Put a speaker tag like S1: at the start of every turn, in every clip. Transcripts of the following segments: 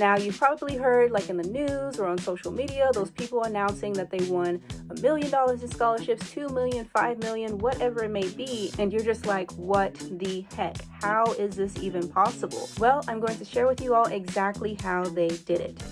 S1: Now, you've probably heard like in the news or on social media, those people announcing that they won a million dollars in scholarships, two million, five million, whatever it may be. And you're just like, what the heck? How is this even possible? Well, I'm going to share with you all exactly how they did it.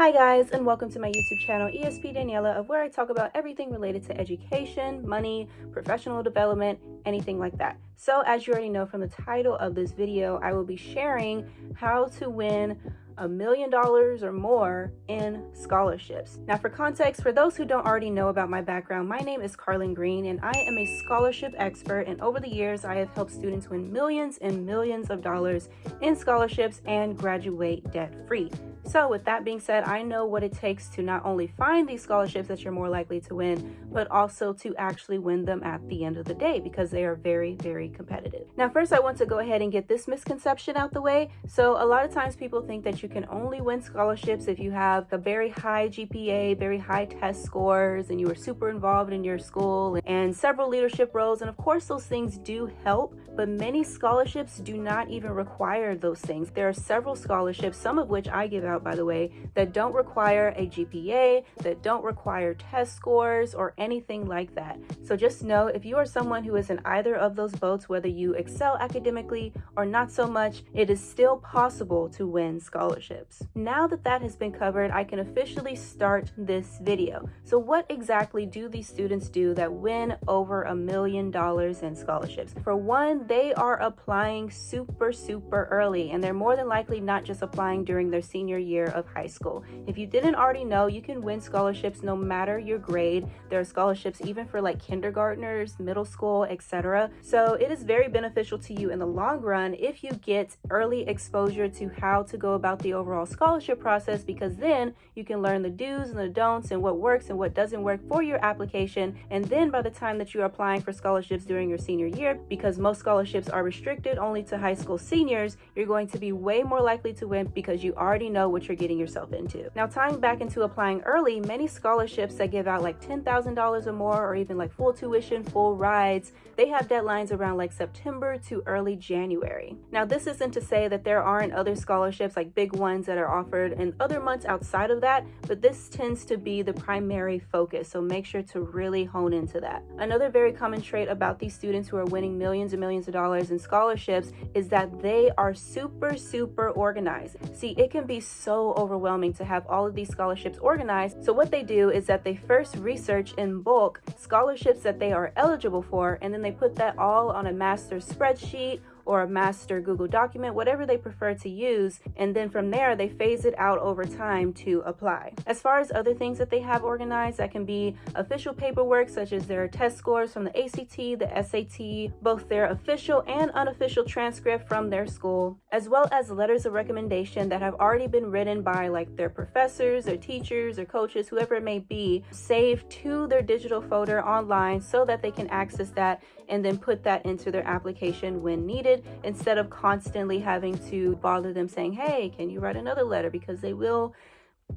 S1: Hi guys and welcome to my YouTube channel ESP Daniela of where I talk about everything related to education, money, professional development, anything like that. So as you already know from the title of this video, I will be sharing how to win a million dollars or more in scholarships. Now for context, for those who don't already know about my background, my name is Carlin Green and I am a scholarship expert and over the years I have helped students win millions and millions of dollars in scholarships and graduate debt free. So with that being said, I know what it takes to not only find these scholarships that you're more likely to win, but also to actually win them at the end of the day because they are very, very competitive. Now, first I want to go ahead and get this misconception out the way. So a lot of times people think that you can only win scholarships if you have a very high GPA, very high test scores, and you are super involved in your school and several leadership roles. And of course, those things do help, but many scholarships do not even require those things. There are several scholarships, some of which I give out by the way, that don't require a GPA, that don't require test scores or anything like that. So just know if you are someone who is in either of those boats, whether you excel academically or not so much, it is still possible to win scholarships. Now that that has been covered, I can officially start this video. So what exactly do these students do that win over a million dollars in scholarships? For one, they are applying super, super early, and they're more than likely not just applying during their senior year of high school. If you didn't already know, you can win scholarships no matter your grade. There are scholarships even for like kindergartners, middle school, etc. So it is very beneficial to you in the long run if you get early exposure to how to go about the overall scholarship process because then you can learn the do's and the don'ts and what works and what doesn't work for your application. And then by the time that you're applying for scholarships during your senior year, because most scholarships are restricted only to high school seniors, you're going to be way more likely to win because you already know what you're getting yourself into. Now, tying back into applying early, many scholarships that give out like $10,000 or more, or even like full tuition, full rides, they have deadlines around like September to early January. Now, this isn't to say that there aren't other scholarships like big ones that are offered in other months outside of that, but this tends to be the primary focus. So make sure to really hone into that. Another very common trait about these students who are winning millions and millions of dollars in scholarships is that they are super, super organized. See, it can be overwhelming to have all of these scholarships organized. So what they do is that they first research in bulk scholarships that they are eligible for, and then they put that all on a master spreadsheet or a master Google document, whatever they prefer to use. And then from there, they phase it out over time to apply. As far as other things that they have organized, that can be official paperwork, such as their test scores from the ACT, the SAT, both their official and unofficial transcript from their school, as well as letters of recommendation that have already been written by like their professors, their teachers, or coaches, whoever it may be, saved to their digital folder online so that they can access that and then put that into their application when needed instead of constantly having to bother them saying, hey, can you write another letter? Because they will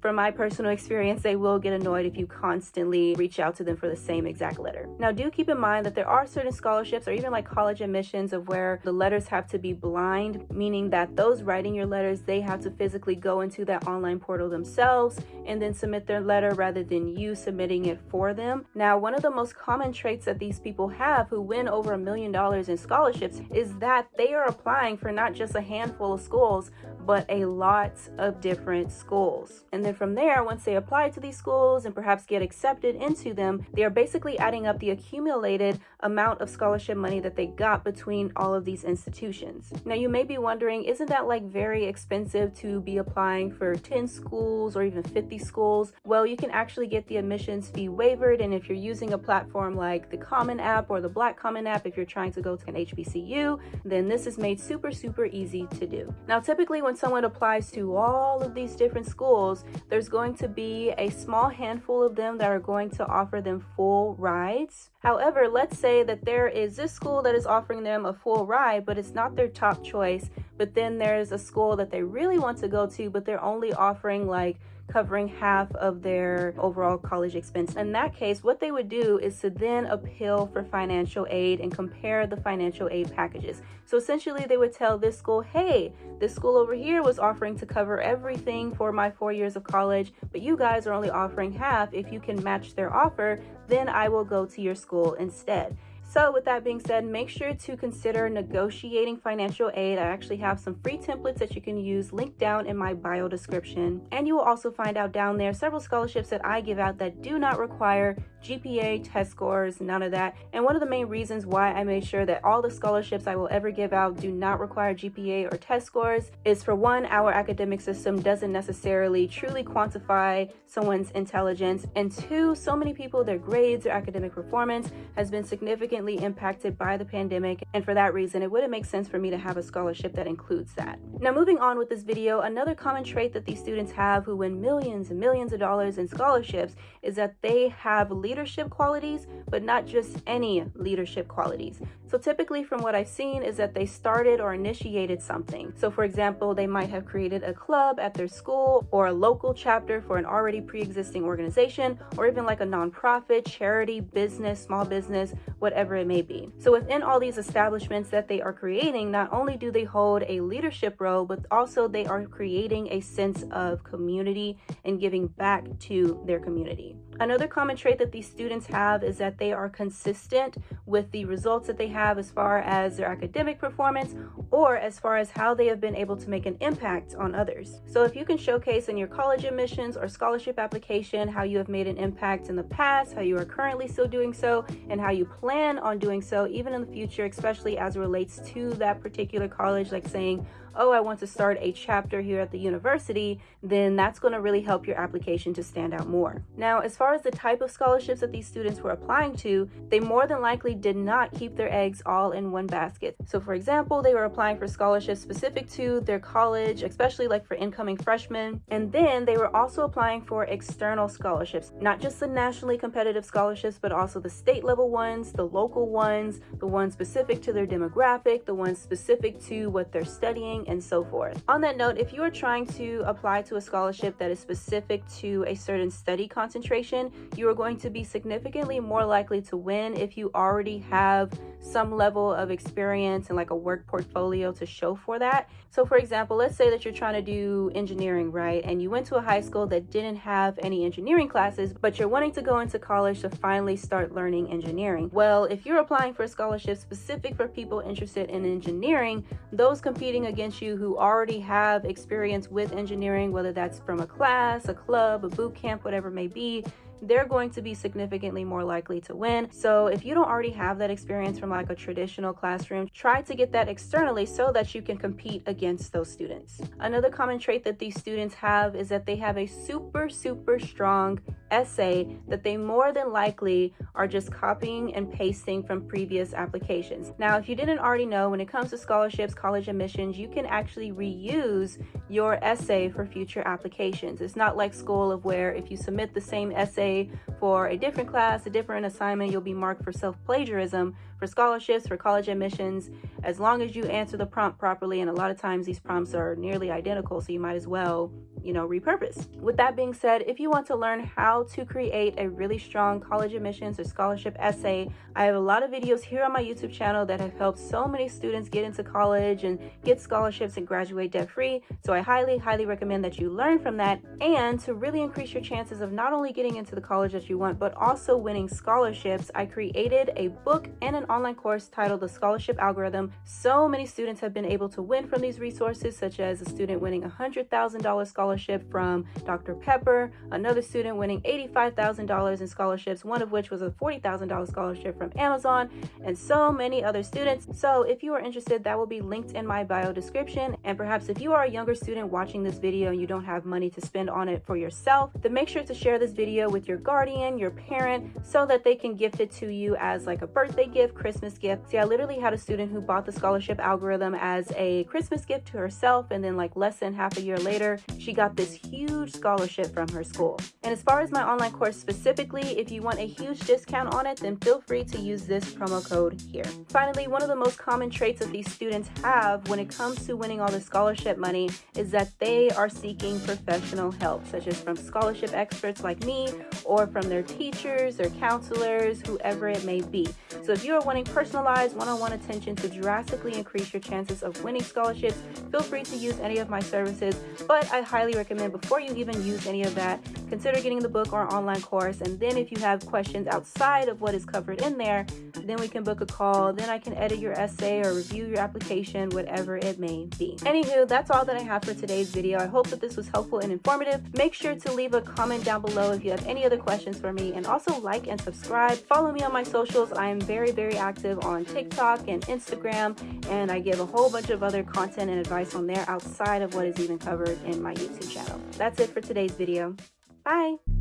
S1: from my personal experience, they will get annoyed if you constantly reach out to them for the same exact letter. Now, do keep in mind that there are certain scholarships or even like college admissions of where the letters have to be blind, meaning that those writing your letters, they have to physically go into that online portal themselves and then submit their letter rather than you submitting it for them. Now, one of the most common traits that these people have who win over a million dollars in scholarships is that they are applying for not just a handful of schools, but a lot of different schools. And then from there, once they apply to these schools and perhaps get accepted into them, they are basically adding up the accumulated amount of scholarship money that they got between all of these institutions. Now you may be wondering, isn't that like very expensive to be applying for 10 schools or even 50 schools? Well, you can actually get the admissions fee waived and if you're using a platform like the Common App or the Black Common App, if you're trying to go to an HBCU, then this is made super, super easy to do. Now, typically when someone applies to all of these different schools, there's going to be a small handful of them that are going to offer them full rides. However, let's say that there is this school that is offering them a full ride, but it's not their top choice, but then there's a school that they really want to go to, but they're only offering like covering half of their overall college expense. In that case, what they would do is to then appeal for financial aid and compare the financial aid packages. So essentially they would tell this school, hey, this school over here was offering to cover everything for my four years of college, but you guys are only offering half. If you can match their offer, then I will go to your school instead. So with that being said, make sure to consider negotiating financial aid. I actually have some free templates that you can use linked down in my bio description. And you will also find out down there several scholarships that I give out that do not require GPA, test scores, none of that. And one of the main reasons why I made sure that all the scholarships I will ever give out do not require GPA or test scores is for one, our academic system doesn't necessarily truly quantify someone's intelligence. And two, so many people, their grades, their academic performance has been significantly impacted by the pandemic. And for that reason, it wouldn't make sense for me to have a scholarship that includes that. Now, moving on with this video, another common trait that these students have who win millions and millions of dollars in scholarships is that they have leadership qualities, but not just any leadership qualities. So typically from what I've seen is that they started or initiated something. So for example, they might have created a club at their school or a local chapter for an already pre-existing organization, or even like a nonprofit, charity, business, small business, whatever it may be. So within all these establishments that they are creating, not only do they hold a leadership role, but also they are creating a sense of community and giving back to their community. Another common trait that these students have is that they are consistent with the results that they have as far as their academic performance or as far as how they have been able to make an impact on others. So if you can showcase in your college admissions or scholarship application how you have made an impact in the past, how you are currently still doing so, and how you plan on doing so even in the future, especially as it relates to that particular college, like saying, oh, I want to start a chapter here at the university, then that's going to really help your application to stand out more. Now, as far as the type of scholarships that these students were applying to, they more than likely did not keep their eggs all in one basket. So for example, they were applying for scholarships specific to their college, especially like for incoming freshmen. And then they were also applying for external scholarships, not just the nationally competitive scholarships, but also the state level ones, the local ones, the ones specific to their demographic, the ones specific to what they're studying, and so forth. On that note, if you are trying to apply to a scholarship that is specific to a certain study concentration, you are going to be significantly more likely to win if you already have some level of experience and like a work portfolio to show for that. So for example, let's say that you're trying to do engineering, right? And you went to a high school that didn't have any engineering classes, but you're wanting to go into college to finally start learning engineering. Well, if you're applying for a scholarship specific for people interested in engineering, those competing against you who already have experience with engineering, whether that's from a class, a club, a boot camp, whatever it may be, they're going to be significantly more likely to win. So if you don't already have that experience from like a traditional classroom, try to get that externally so that you can compete against those students. Another common trait that these students have is that they have a super, super strong essay that they more than likely are just copying and pasting from previous applications. Now, if you didn't already know, when it comes to scholarships, college admissions, you can actually reuse your essay for future applications. It's not like school of where if you submit the same essay for a different class, a different assignment, you'll be marked for self-plagiarism. For scholarships, for college admissions, as long as you answer the prompt properly, and a lot of times these prompts are nearly identical, so you might as well you know, repurpose. With that being said, if you want to learn how to create a really strong college admissions or scholarship essay, I have a lot of videos here on my YouTube channel that have helped so many students get into college and get scholarships and graduate debt free. So I highly, highly recommend that you learn from that and to really increase your chances of not only getting into the college that you want, but also winning scholarships. I created a book and an online course titled The Scholarship Algorithm. So many students have been able to win from these resources, such as a student winning a $100,000 scholarship scholarship from Dr. Pepper, another student winning $85,000 in scholarships, one of which was a $40,000 scholarship from Amazon, and so many other students. So if you are interested, that will be linked in my bio description. And perhaps if you are a younger student watching this video and you don't have money to spend on it for yourself, then make sure to share this video with your guardian, your parent, so that they can gift it to you as like a birthday gift, Christmas gift. See, I literally had a student who bought the scholarship algorithm as a Christmas gift to herself, and then like less than half a year later, she got got this huge scholarship from her school. And as far as my online course specifically, if you want a huge discount on it, then feel free to use this promo code here. Finally, one of the most common traits that these students have when it comes to winning all the scholarship money is that they are seeking professional help, such as from scholarship experts like me or from their teachers, their counselors, whoever it may be. So if you are wanting personalized one-on-one -on -one attention to drastically increase your chances of winning scholarships, feel free to use any of my services, but I highly recommend before you even use any of that, consider getting the book or online course, and then if you have questions outside of what is covered in there, then we can book a call, then I can edit your essay or review your application, whatever it may be. Anywho, that's all that I have for today's video. I hope that this was helpful and informative. Make sure to leave a comment down below if you have any other questions for me, and also like and subscribe. Follow me on my socials. I am very, very active on TikTok and Instagram, and I give a whole bunch of other content and advice on there outside of what is even covered in my YouTube channel. That's it for today's video. Bye!